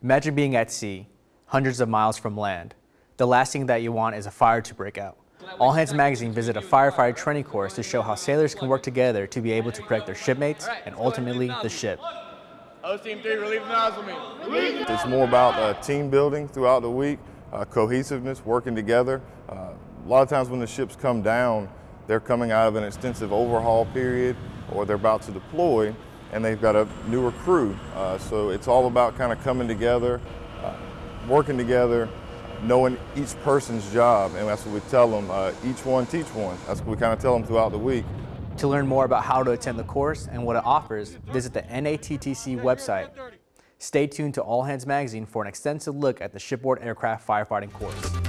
Imagine being at sea, hundreds of miles from land. The last thing that you want is a fire to break out. All Hands Magazine visit a firefighter training course to show how sailors can work together to be able to protect their shipmates and ultimately the ship. Hose Team 3, relieve the nozzleman. It's more about uh, team building throughout the week, uh, cohesiveness, working together. Uh, a lot of times when the ships come down, they're coming out of an extensive overhaul period or they're about to deploy and they've got a newer crew. Uh, so it's all about kind of coming together, uh, working together, knowing each person's job, and that's what we tell them, uh, each one teach one. That's what we kind of tell them throughout the week. To learn more about how to attend the course and what it offers, visit the NATTC website. Stay tuned to All Hands Magazine for an extensive look at the shipboard aircraft firefighting course.